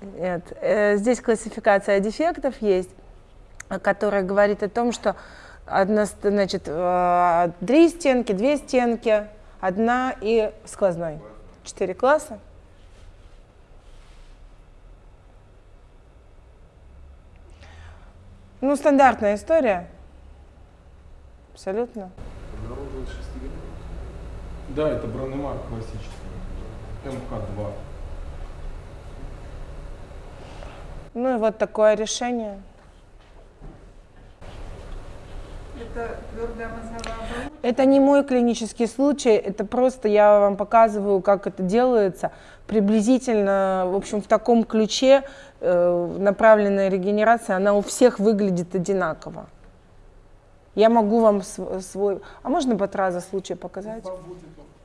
Нет. Э, здесь классификация дефектов есть, которая говорит о том, что одна, значит, э, три стенки, две стенки, одна и сквозной. Четыре класса. Ну, стандартная история. Абсолютно. Да, это бронемарк классический. МК-2. Ну и вот такое решение. Это твердая мозговая оболочка? Это не мой клинический случай, это просто я вам показываю, как это делается. Приблизительно, в общем, в таком ключе э, направленная регенерация, она у всех выглядит одинаково. Я могу вам св свой... А можно Батраза случай показать?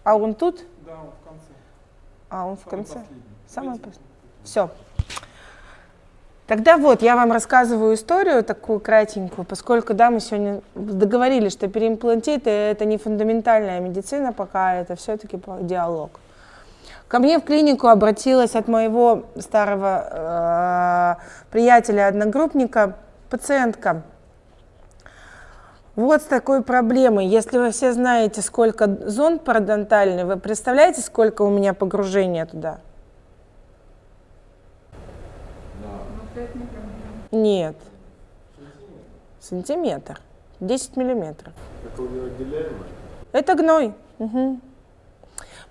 А он тут? Да, он в конце. А, он в Самый конце? последний. Самый последний. Все. Тогда вот, я вам рассказываю историю такую кратенькую, поскольку, да, мы сегодня договорились, что переимплантиты – это не фундаментальная медицина пока, это все-таки диалог. Ко мне в клинику обратилась от моего старого э, приятеля, одногруппника, пациентка. Вот с такой проблемой. Если вы все знаете, сколько зонд парадонтальный, вы представляете, сколько у меня погружения туда? Нет. Сантиметр. 10 миллиметров. Это гной. Мгм.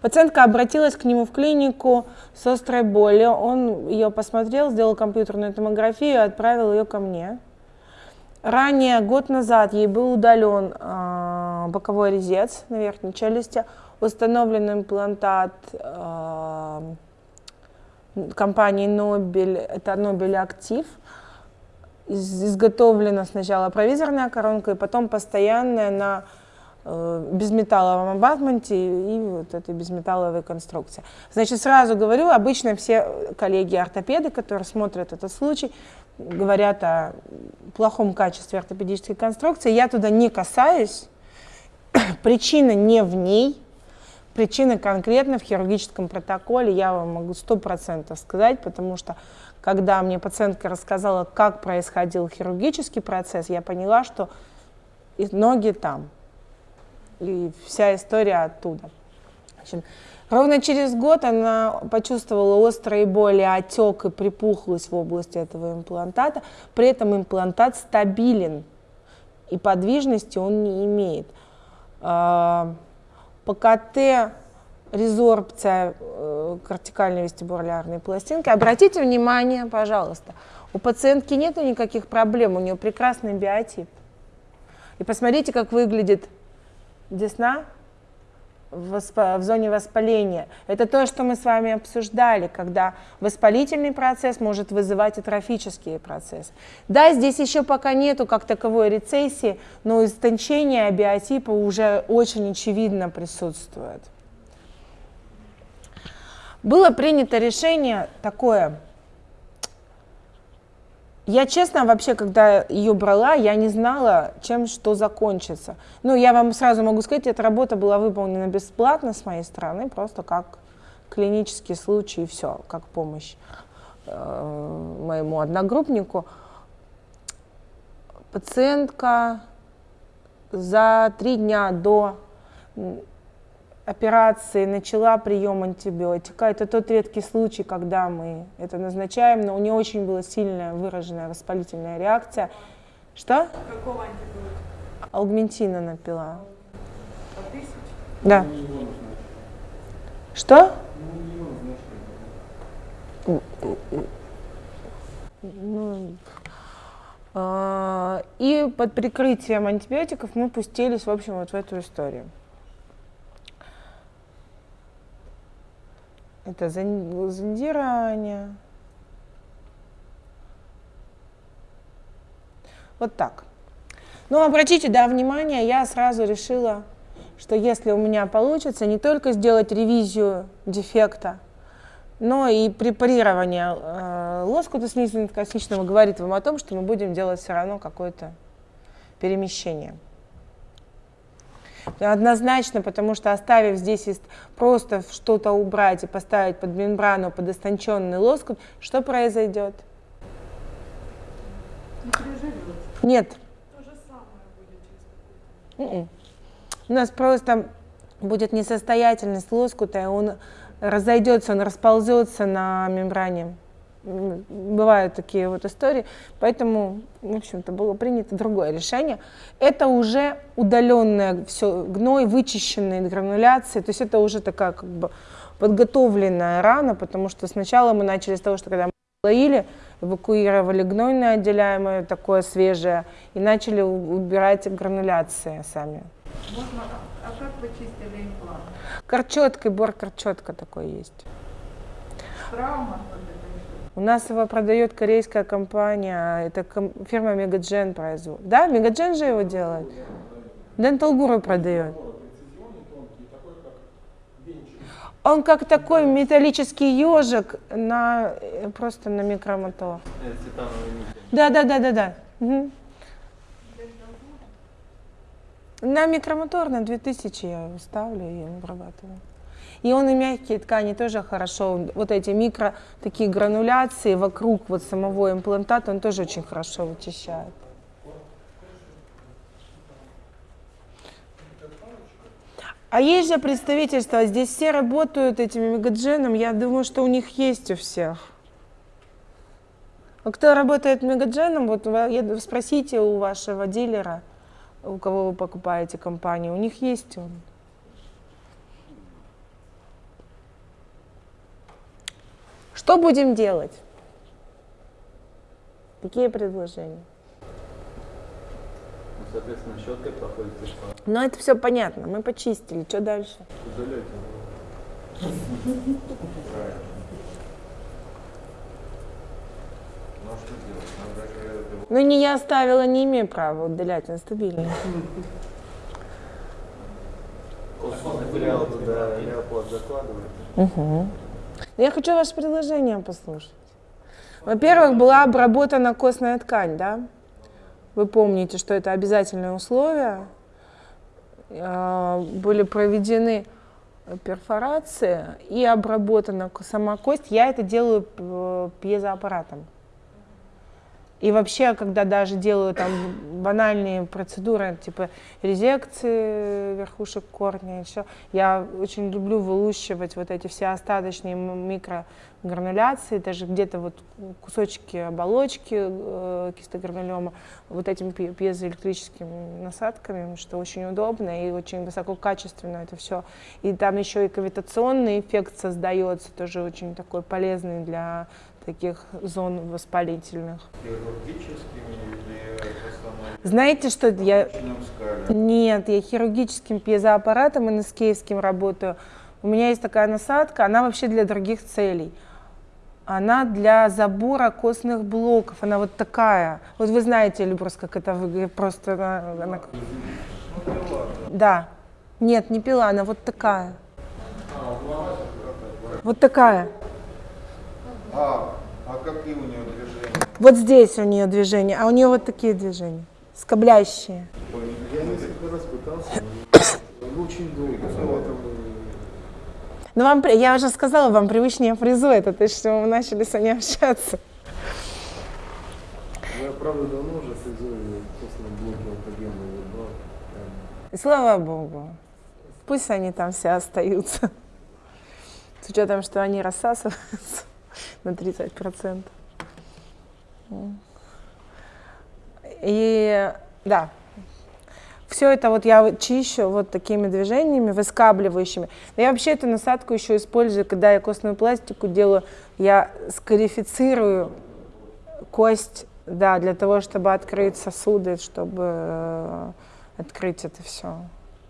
Пациентка обратилась к нему в клинику с острой болью. Он ее посмотрел, сделал компьютерную томографию и отправил ее ко мне. Ранее, год назад, ей был удален э, боковой резец на верхней челюсти, установлен имплантат э, компании Нобель, это Нобель Актив. Из- изготовлена сначала провизорная коронка и потом постоянная на э, безметалловом абатменте и вот этой безметалловой конструкции. Значит, сразу говорю, обычно все коллеги-ортопеды, которые смотрят этот случай, говорят о плохом качестве ортопедической конструкции. Я туда не касаюсь. Причина не в ней, причина конкретно в хирургическом протоколе. Я вам могу сто процентов сказать, потому что когда мне пациентка рассказала, как происходил хирургический процесс, я поняла, что ноги там. И вся история оттуда. Общем, ровно через год она почувствовала острые боли, отек и припухлость в области этого имплантата. При этом имплантат стабилен и подвижности он не имеет. А, По КТ резорбция э, кортикальной вестибулярной пластинки. Обратите внимание, пожалуйста, у пациентки нет никаких проблем, у нее прекрасный биотип. И посмотрите, как выглядит десна в, зоне воспаления. Это то, что мы с вами обсуждали, когда воспалительный процесс может вызывать атрофические процессы. Да, здесь еще пока нету как таковой рецессии, но истончение биотипа уже очень очевидно присутствует. Было принято решение такое. Я честно вообще, когда ее брала, я не знала, чем что закончится. Ну, я вам сразу могу сказать, эта работа была выполнена бесплатно с моей стороны, просто как клинический случай и все, как помощь э, моему одногруппнику. Пациентка за три дня до операции начала прием антибиотика. Это тот редкий случай, когда мы это назначаем, но у нее очень была сильная выраженная воспалительная реакция. Что? Какого антибиотика? Аугментина напила. По тысяч? Да. Что? Ну, а, И под прикрытием антибиотиков мы пустились, в общем, вот в эту историю. Это зон- зондирование. Вот так. Ну, обратите, да, внимание, я сразу решила, что если у меня получится не только сделать ревизию дефекта, но и препарирование э, лоскута слизистно-косичного говорит вам о том, что мы будем делать все равно какое-то перемещение. Однозначно, потому что оставив здесь просто что-то убрать и поставить под мембрану, под истонченный лоскут, что произойдет? Не. Нет. То же самое будет через. У нас просто будет несостоятельность лоскута, и он разойдется, он расползется на мембране. Бывают такие вот истории, поэтому, в общем-то, было принято другое решение. Это уже удаленное все, гной, вычищенные грануляции, то есть это уже такая как бы подготовленная рана, потому что сначала мы начали с того, что когда мы лоили, эвакуировали гнойное отделяемое, такое свежее, и начали убирать грануляции сами. Можно, а, а как вы чистили имплант? Корчеткой, бор корчетка такой есть. Травма? У нас его продает корейская компания, это фирма Мегаджен производит. Да, Мегаджен же его делает. Dental Guru продает. Он как такой металлический ежик на э, просто на микромото. Да, да, да, да, да. Мгм. На микромотор на 2000 я ставлю и обрабатываю. И он и мягкие ткани тоже хорошо. Вот эти микро такие грануляции вокруг вот самого имплантата он тоже очень хорошо вычищает. А есть же представительство, здесь все работают этими мегадженом, я думаю, что у них есть у всех. А кто работает мегадженом, вот спросите у вашего дилера, у кого вы покупаете компанию, у них есть он. Что будем делать? Какие предложения? Ну, соответственно, щеткой проходит. Ну, это все понятно, мы почистили, что дальше? Удаляйте. Ну а что же его- Ну, не я оставила, не имею права удалять, он стабильный. Костный Я хочу ваше предложение послушать. Во-первых, была обработана костная ткань, да? Вы помните, что это обязательное условие. А, Были проведены перфорации и обработана сама кость. Я это делаю п- пьезоаппаратом. И вообще, когда даже делаю там банальные процедуры, типа резекции верхушек корня, еще, я очень люблю вылущивать вот эти все остаточные микрогрануляции, даже где-то вот кусочки оболочки э, кистогранулема, вот этими пьезоэлектрическими насадками, что очень удобно и очень высококачественно это все. И там еще и кавитационный эффект создается, тоже очень такой полезный для таких зон воспалительных. Знаете, что я... Нет, я хирургическим пьезоаппаратом НСКевским работаю. У меня есть такая насадка, она вообще для других целей. Она для забора костных блоков, она вот такая. Вот вы знаете, Люброс, как это выглядит, просто она... она- Да. Нет, не пила, она вот такая. Вот такая. А, а какие у нее движения? Вот здесь у нее движения, а у нее вот такие движения, скоблящие. Я несколько раз пытался, но очень долго. Поэтому Ну, вам, я уже сказала, вам привычнее фрезу это, то есть, что мы начали с вами общаться. ну, я правда давно уже фрезой костные блоки алкогенные убрал. И слава богу. Пусть они там все остаются. С учетом, что они рассасываются на 30%. М. И да, все это вот я чищу вот такими движениями, выскабливающими. Я вообще эту насадку еще использую, когда я костную пластику делаю, я скарифицирую кость, да, для того, чтобы открыть сосуды, чтобы э, открыть это все.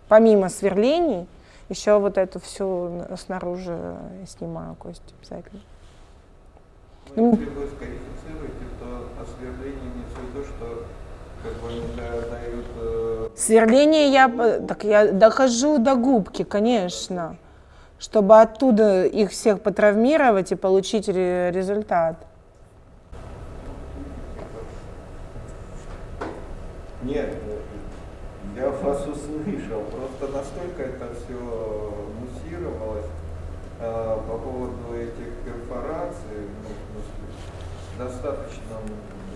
Помимо сверлений, еще вот эту всю снаружи снимаю кость обязательно. Ну, если вы скарифицируете, то осверление имеется в виду, что как бы дают э, Сверление я, п- так я дохожу до губки, конечно, чтобы оттуда их всех потравмировать и получить ре- результат. Нет, я вас услышал, просто настолько это все муссировалось э, по поводу этих перфораций, ну, достаточно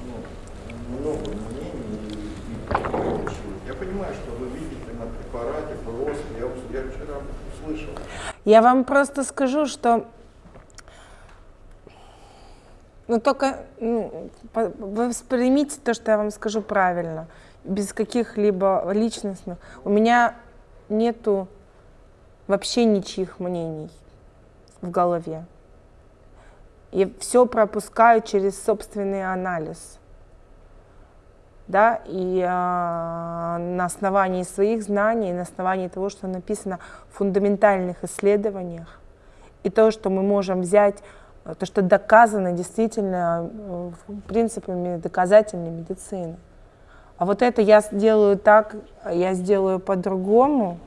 ну, много мнений и, и. Я понимаю, что вы видите на препарате просто, я, я вчера услышал. Я вам просто скажу, что ну только ну, воспримите то, что я вам скажу правильно, без каких-либо личностных. У меня нету вообще ничьих мнений в голове. Я все пропускаю через собственный анализ. Да, и а, на основании своих знаний, на основании того, что написано в фундаментальных исследованиях, и то, что мы можем взять, э, то, что доказано действительно э, принципами доказательной медицины. А вот это я сделаю так, я сделаю по-другому,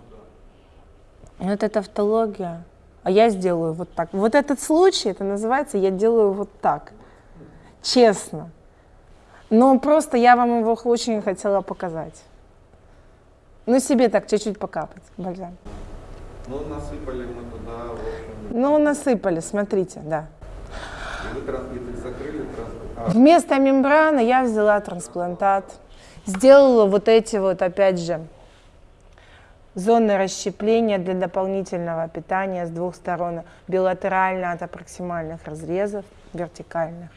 вот это тавтология. А я сделаю вот так. Вот этот случай, это называется, я делаю вот так. Честно. Но просто я вам его очень хотела показать. Ну, себе так чуть-чуть покапать, бальзам. Ну, насыпали мы туда, в общем, Ну, насыпали, смотрите, да. и вы, тран- и вы закрыли транспорт. Вместо мембраны я взяла трансплантат, сделала вот эти вот, опять же, зоны расщепления для дополнительного питания с двух сторон, билатерально от проксимальных разрезов, вертикальных.